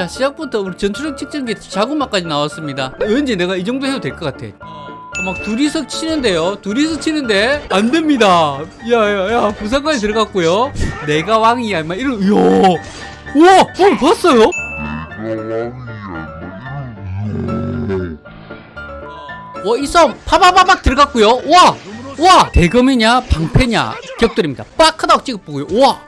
자 시작부터 전투력 측정기 자구마까지 나왔습니다 왠지 내가 이 정도 해도 될 것 같아 어, 막 둘이서 치는데요 둘이서 치는데 안 됩니다 야야야 부산까지 들어갔고요 내가 왕이야 막 이런 이야 우와 어 봤어요? 와, 이 싸움 파바바박 들어갔고요. 와! 와! 대검이냐, 방패냐, 격돌입니다. 빡! 하다고 찍어보고요. 와!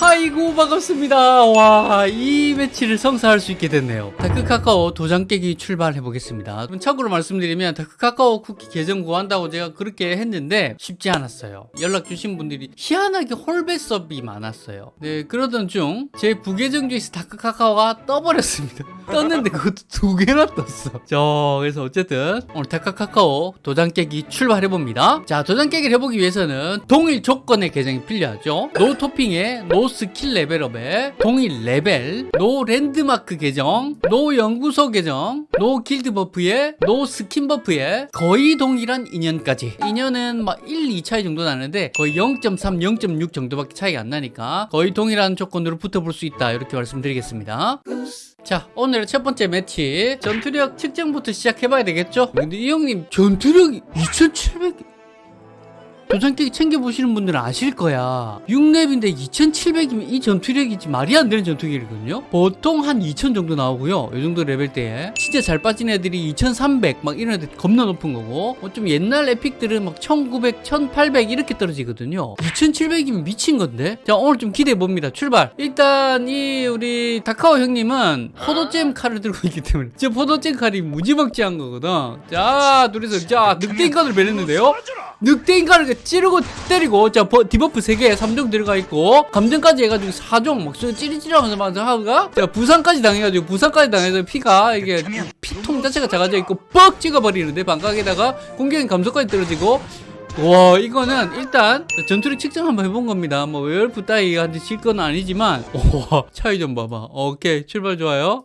아이고 반갑습니다. 와 이 매치를 성사할 수 있게 됐네요. 다크카카오 도장 깨기 출발해 보겠습니다. 참고로 말씀드리면 다크카카오 쿠키 계정 구한다고 제가 그렇게 했는데 쉽지 않았어요. 연락 주신 분들이 희한하게 홀베섭이 많았어요. 네 그러던 중 제 부계정 중에서 다크카카오가 떠버렸습니다 떴는데 그것도 두 개나 떴어. 자 그래서 어쨌든 오늘 다크카카오 도장 깨기 출발해 봅니다. 자 도장 깨기를 해보기 위해서는 동일 조건의 계정이 필요하죠. no 토핑에 no 스킬 레벨업에 동일 레벨 no 랜드마크 계정 no 연구소 계정 no 길드 buff에 no 스킨 buff에 거의 동일한 인연까지. 인연은 막 1, 2 차이 정도 나는데 거의 0.3, 0.6 정도밖에 차이가 안 나니까 거의 동일한 조건으로 붙어볼 수 있다 이렇게 말씀드리겠습니다 자 오늘의 첫 번째 매치 전투력 측정부터 시작해봐야 되겠죠? 근데 이 형님 전투력이 2700... 도장깨기 챙겨보시는 분들은 아실 거야. 6렙인데 2700이면 이 전투력이지 말이 안 되는 전투력이거든요. 보통 한 2000 정도 나오고요. 이 정도 레벨대에. 진짜 잘 빠진 애들이 2300 막 이런 애들 겁나 높은 거고. 뭐 좀 옛날 에픽들은 막 1900, 1800 이렇게 떨어지거든요. 2700이면 미친 건데. 자 오늘 좀 기대해 봅니다. 출발. 일단 이 우리 다카오 형님은 포도잼 칼을 들고 있기 때문에. 저 포도잼 칼이 무지막지한 거거든. 자 둘이서 자 늑대인간을 베렸는데요 늑대인간을 찌르고 때리고 자 버, debuff 3개 3종 들어가 있고 감정까지 해가지고 4종 막 찌릿찌릿하면서 막 하가 자 부상까지 당해가지고 부상까지 당해서 피가 이게 피통 자체가 작아져 있고 뻑 찍어버리는데 반각에다가 공격인 감소까지 떨어지고. 와 이거는 일단 전투력 측정 한번 해본 겁니다. 뭐 werewolf 따위한테 질 건 아니지만. 와 차이 좀 봐봐. 오케이 출발 좋아요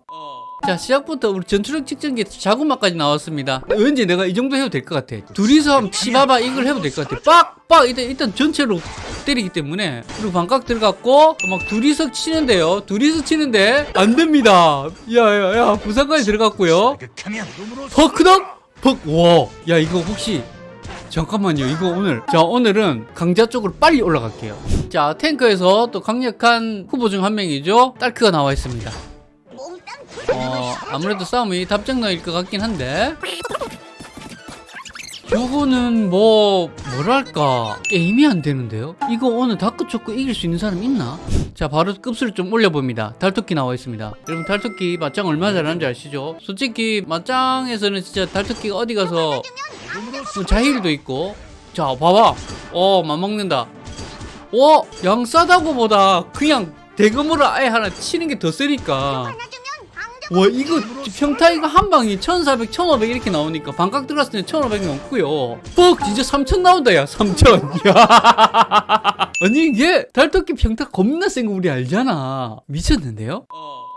자 시작부터 우리 전투력 측정기 자구마까지 나왔습니다. 왠지 내가 이 정도 해도 될 것 같아. 둘이서 한번 치봐봐 이걸 해도 될 것 같아. 빡빡! 일단, 일단 전체로 때리기 때문에. 그리고 반각 들어갔고 막 둘이서 치는데요. 둘이서 치는데 안 됩니다. 야야야 부상까지 들어갔고요. 퍽크덕? 퍽와야 이거 혹시 잠깐만요. 이거 오늘. 자 오늘은 강자 쪽으로 빨리 올라갈게요. 자 탱커에서 또 강력한 후보 중 한 명이죠. 딸크가 나와 있습니다 어, 아무래도 싸움이 답정너일 것 같긴 한데. 요거는 뭐 뭐랄까 게임이 안 되는데요? 이거 오늘 다크초코 이길 수 있는 사람 있나? 자 바로 급수를 좀 올려봅니다. 달토끼 나와 있습니다. 여러분 달토끼 맞짱 얼마나 잘하는지 아시죠? 솔직히 맞짱에서는 진짜 달토끼가 어디 가서 뭐 자힐도 있고. 자 봐봐. 어 맞먹는다. 어? 양 싸다고 보다 그냥 대금으로 아예 하나 치는 게 더 세니까 와 이거 평타 이거 한 방이 1400, 1500 이렇게 나오니까 반각 들어갔을 때 1500 넘고요 뻑 진짜 3000 나온다 야 3000 야. 아니 이게 달토끼 평타 겁나 센 거 우리 알잖아 미쳤는데요?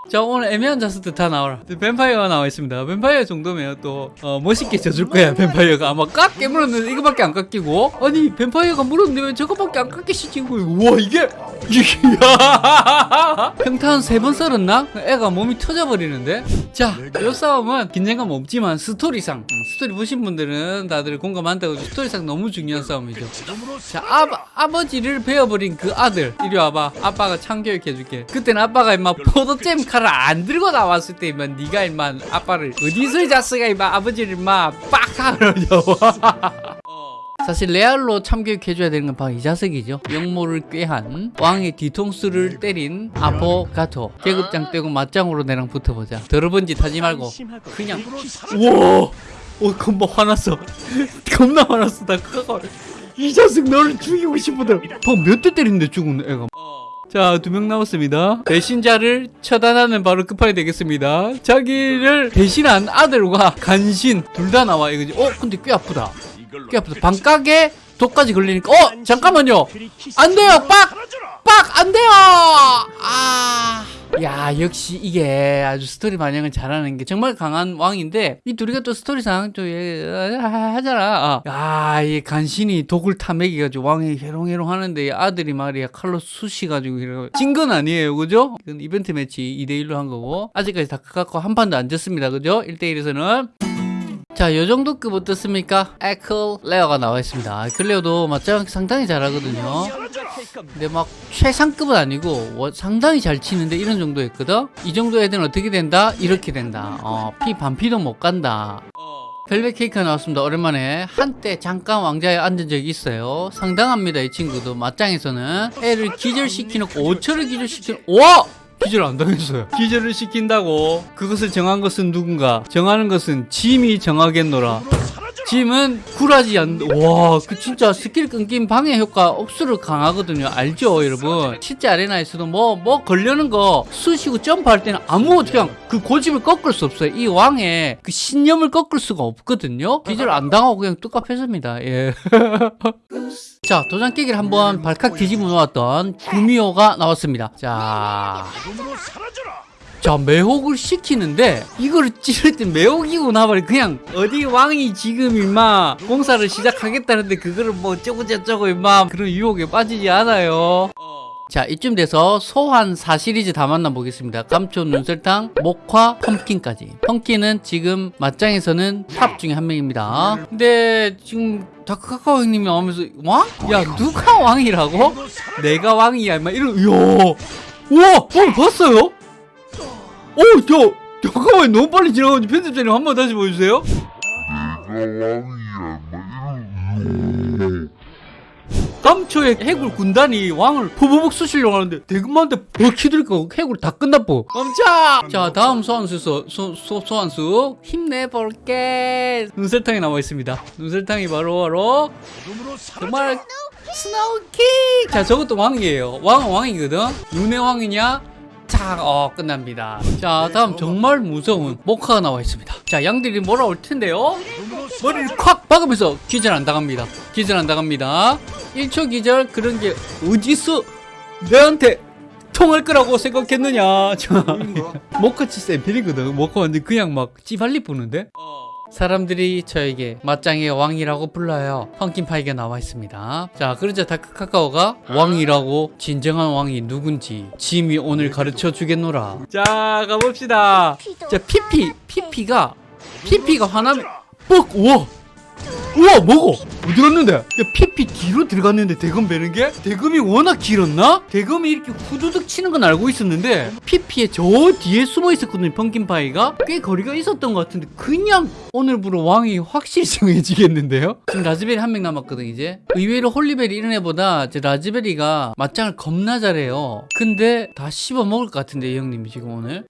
자 오늘 애매한 자슥들 다 나와라. 뱀파이어가 나와 있습니다. 뱀파이어 정도면 또 어, 멋있게 져줄 거야. 뱀파이어가 아마 깎게 물었는데 이거밖에 안 깎이고. 아니 뱀파이어가 물었는데 왜 저거밖에 안 깎이시지 우와 이게! 평타 한세번 썰었나? 애가 몸이 터져버리는데? 자 이 싸움은 긴장감 없지만 스토리상. 음, 스토리 보신 분들은 다들 공감한다고 스토리상 너무 중요한 싸움이죠. 자 아, 아버지를 베어버린 그 아들. 이리 와봐. 아빠가 참교육 해줄게. 그때는 아빠가 임마 포도잼 칼을 안 들고 나왔을 때 임마 네가 임마 아빠를 어디서 자슥아 임마 아버지를 임마 빡 하러죠 사실 레알로 참교육 해줘야 되는 건 바로 이 자석이죠. 영모를 꾀한 왕의 뒤통수를 때린 아포가토 계급장 떼고 맞짱으로 내랑 붙어보자. 더러운 짓 하지 말고 그냥. 우와 어 겁나 화났어. 겁나 화났어. 나 그거 이 자식 너를 죽이고 싶거든 방몇대 때리는데 죽은 애가 자, 두 명 남았습니다. 배신자를 처단하는 바로 끝판이 되겠습니다. 자기를 배신한 아들과 간신 둘 다 나와 이거지. 어, 근데 꽤 아프다. 꽤 아프다. 반각에 독까지 걸리니까 어, 잠깐만요. 안 돼요. 빡! 빡! 안 돼요. 아. 야, 야 역시 이게 아주 스토리 반영을 잘하는 게 정말 강한 왕인데 이 둘이가 또 스토리상 좀 예, 하잖아 아, 야 이 간신히 독을 타먹여가지고 왕이 해롱해롱 하는데 이 아들이 말이야 칼로 쑤시가지고 진 건 아니에요 그죠? 이건 이벤트 매치 2대1로 한 거고 아직까지 다 갖고 한 판도 안 졌습니다 그죠? 1대1에서는 자, 요 정도 급 어떻습니까? 에클레어가 나와 있습니다. 클레어도 맞짱 상당히 잘하거든요. 근데 막 최상급은 아니고 워- 상당히 잘 치는데 이런 정도 했거든? 이 정도 애들은 어떻게 된다? 이렇게 된다. 어, 피 반피도 못 간다. 벨벳 케이크가 나왔습니다. 오랜만에 한때 잠깐 왕자에 앉은 적이 있어요. 상당합니다. 이 친구도 맞짱에서는 애를 기절시키놓고 5초를 기절시키는 와! 기절 안 당했어요. 기절을 시킨다고 그것을 정한 것은 누군가 정하는 것은 짐이 정하겠노라. 짐은 굴하지 않, 와, 그 진짜 스킬 끊긴 방해 효과 억수로 강하거든요. 알죠, 여러분? 실제 아레나에서도 뭐, 뭐 걸려는 거 쑤시고 점프할 때는 아무 그냥 그 고집을 꺾을 수 없어요. 이 왕의 그 신념을 꺾을 수가 없거든요. 기절 안 당하고 그냥 뚝갑했습니다. 예. 자, 도장 깨기를 한번 발칵 뒤집어 놓았던 구미호가 나왔습니다. 자. 자, 매혹을 시키는데 이거를 찌를 때 매혹이고 나발이 그냥 어디 왕이 지금 임마 공사를 시작하겠다는데 그거를 뭐 어쩌고 저쩌고 임마 그런 유혹에 빠지지 않아요. 자 이쯤 돼서 소환사 시리즈 다 만나보겠습니다 감초 눈설탕 목화 펌킨까지 펌킨은 지금 맞짱에서는 탑 중에 한 명입니다 근데 지금 다크카카오 형님이 나오면서 왕? 야 누가 왕이라고? 내가 왕이야 임마 이러 이야 우와 어 봤어요? 오, 저, 잠깐만, 너무 빨리 지나가지고 편집자님 한 번 다시 보여주세요. 감초의 해골 군단이 왕을 포보복 쑤시려고 하는데 대검한테 버키들까? 해골 다 끝나고. 멈춰! 자 다음 소환수 소, 소, 소, 소환수. 힘내볼게. 눈설탕이 나와 있습니다. 눈설탕이 바로 바로 정말 snow king! 자 저것도 왕이에요. 왕은 왕이거든. 눈의 왕이냐 자, 어, 끝납니다. 자, 다음 정말 무서운 목화가 나와 있습니다. 자, 양들이 몰아올 텐데요. 머리를 콱 박으면서 기절 안 당합니다. 기절 안 당합니다. 1초 기절 그런 게 어디서 내한테 통할 거라고 생각했느냐. 자, 목화치 샘플이거든. 목화 완전 그냥 막 찌발리 부는데? 사람들이 저에게 맞짱의 왕이라고 불러요. 펑킨파이가 나와 있습니다. 자, 그러자 다크 카카오가 왕이라고 진정한 왕이 누군지 짐이 오늘 가르쳐 주겠노라. 자, 가봅시다. 자, 피피, 피피가 피피가 화나면 뻑, 우와, 우와, 뭐고? 어디 갔는데? 야, 피피 뒤로 들어갔는데 대검 베는 게? 대검이 워낙 길었나? 대검이 이렇게 후두둑 치는 건 알고 있었는데 피피의 저 뒤에 숨어 있었거든요, 펑킨파이가. 꽤 거리가 있었던 것 같은데 그냥 오늘부로 왕이 확실히 정해지겠는데요? 지금 라즈베리 한 명 남았거든, 이제. 의외로 홀리베리 이런 애보다 제 라즈베리가 맞짱을 겁나 잘해요. 근데 다 씹어 먹을 것 같은데, 이 형님이 지금 오늘.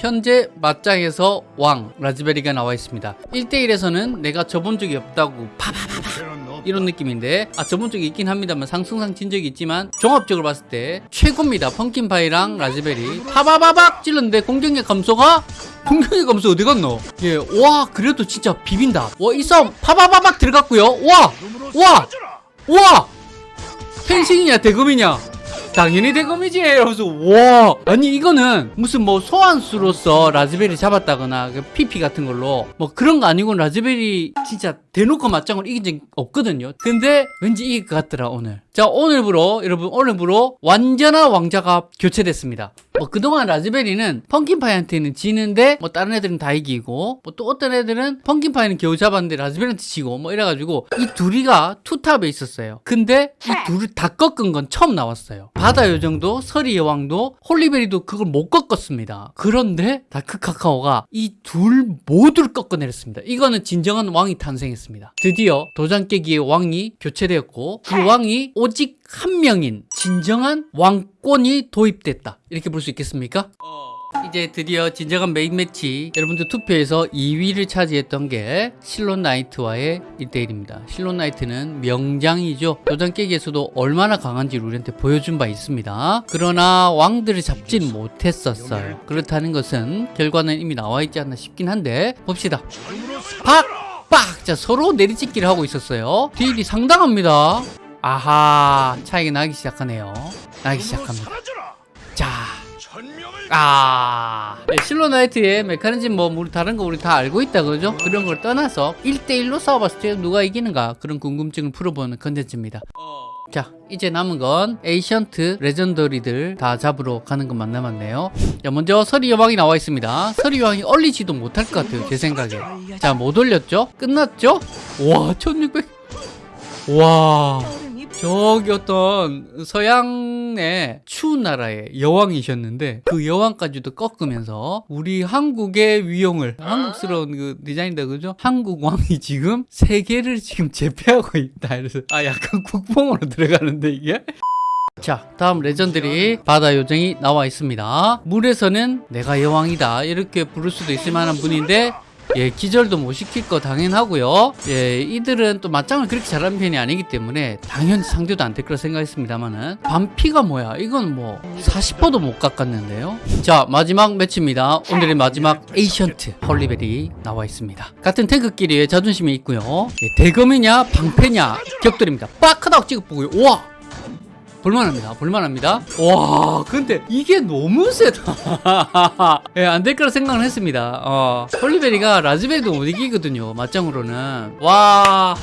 현재 맞짱에서 왕 라즈베리가 나와 있습니다. 1대1에서는 내가 져본 적이 없다고 파파파파 이런 느낌인데 아 져본 적이 있긴 합니다만 상승상 진 적이 있지만 종합적으로 봤을 때 최고입니다. 펌킨파이랑 라즈베리. 파바바박 찔렀는데 공격력 감소가? 공격력 감소 어디 갔노? 예와 그래도 진짜 비빈다. 와이 싸움 파바바박 들어갔고요. 와와와! 펜싱이냐 대검이냐 당연히 대검이지. 이러면서 와. 아니 이거는 무슨 뭐 소환수로서 라즈베리 잡았다거나 그 피피 같은 걸로 뭐 그런 거 아니고 라즈베리 진짜 대놓고 맞짱을 이긴 적 없거든요. 근데 왠지 이길 것 같더라 오늘 자 오늘부로 여러분 오늘부로 완전한 왕자가 교체됐습니다. 뭐 그동안 라즈베리는 펑킨파이한테는 지는데 뭐 다른 애들은 다 이기고 뭐 또 어떤 애들은 펑킨파이는 겨우 잡았는데 라즈베리한테 지고 뭐 이래가지고 이 둘이가 투탑에 있었어요. 근데 이 둘을 다 꺾은 건 처음 나왔어요. 바다 요정도 서리 여왕도 홀리베리도 그걸 못 꺾었습니다. 그런데 다크 카카오가 이 둘 모두를 꺾어내렸습니다. 이거는 진정한 왕이 탄생했습니다. 드디어 도장 깨기의 왕이 교체되었고 그 왕이 오직 한 명인 진정한 왕권이 도입됐다. 이렇게 볼 수 있겠습니까? 이제 드디어 진정한 메인 매치. 여러분들 투표에서 2위를 차지했던 게 실론 나이트와의 1대1입니다. 실론 나이트는 명장이죠. 도장 깨기에서도 얼마나 강한지 우리한테 보여준 바 있습니다. 그러나 왕들을 잡진 못했었어요. 그렇다는 것은 결과는 이미 나와 있지 않나 싶긴 한데 봅시다. 박! 빡! 자 서로 내리찍기를 하고 있었어요. 딜이 상당합니다 아하 차이가 나기 시작하네요. 나기 시작합니다. 자. 아. 네, 실로나이트의 메커니즘 뭐 우리 다른 거 우리 다 알고 있다 그러죠? 그런 걸 떠나서 1대1로 싸워봤을 때 누가 이기는가 그런 궁금증을 풀어보는 컨텐츠입니다. 자 이제 남은 건 Ancient Legendary들 다 잡으러 가는 것만 남았네요. 자 먼저 서리 여왕이 나와 있습니다. 서리 여왕이 얼리지도 못할 것 같아요 제 생각에. 자 못 올렸죠? 끝났죠? 와 1600... 와 저기 어떤 서양의 추운 나라의 여왕이셨는데 그 여왕까지도 꺾으면서 우리 한국의 위용을 한국스러운 그 디자인이다 그죠? 한국 왕이 지금 세계를 지금 제패하고 있다. 이래서 아 약간 국뽕으로 들어가는데 이게? 자 다음 Legendary 바다 요정이 나와 있습니다. 물에서는 내가 여왕이다. 이렇게 부를 수도 있을 만한 분인데 예, 기절도 못 시킬 거 당연하고요. 예, 이들은 또 맞짱을 그렇게 잘하는 편이 아니기 때문에 당연히 상대도 안 될 거라 생각했습니다만은 반피가 뭐야? 이건 뭐 40%도 못 깎았는데요. 자, 마지막 매치입니다. 오늘의 마지막 Ancient 홀리베리 나와 있습니다. 같은 탱크끼리의 자존심이 있고요. 예, 대검이냐 방패냐 격돌입니다. 빡하다고 찍어보고요. 우와! 볼만합니다. 볼만합니다. 와, 근데 이게 너무 세다. 예, 안 될 거라 생각을 했습니다. 어, 홀리베리가 라즈베리도 못 이기거든요. 맞짱으로는. 와.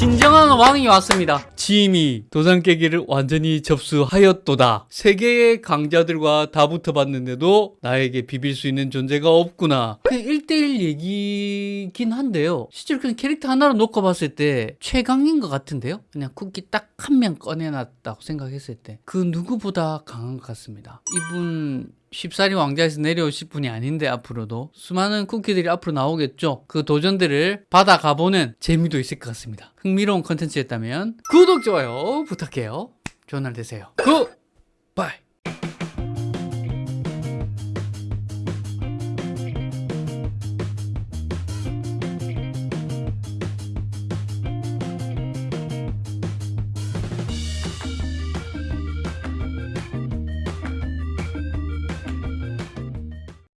진정한 왕이 왔습니다. 짐이 도장 깨기를 완전히 접수하였도다. 세계의 강자들과 다 붙어봤는데도 나에게 비빌 수 있는 존재가 없구나. 그냥 1대1 얘기긴 한데요. 실제로 그냥 캐릭터 하나로 놓고 봤을 때 최강인 것 같은데요? 그냥 쿠키 딱 한 명 꺼내놨다고 생각했을 때. 그 누구보다 강한 것 같습니다. 이분 쉽사리 왕자에서 내려오실 분이 아닌데 앞으로도 수많은 쿠키들이 앞으로 나오겠죠. 그 도전들을 받아 가보는 재미도 있을 것 같습니다. 흥미로운 컨텐츠였다면 구독 좋아요 부탁해요. 좋은 날 되세요. 굿바이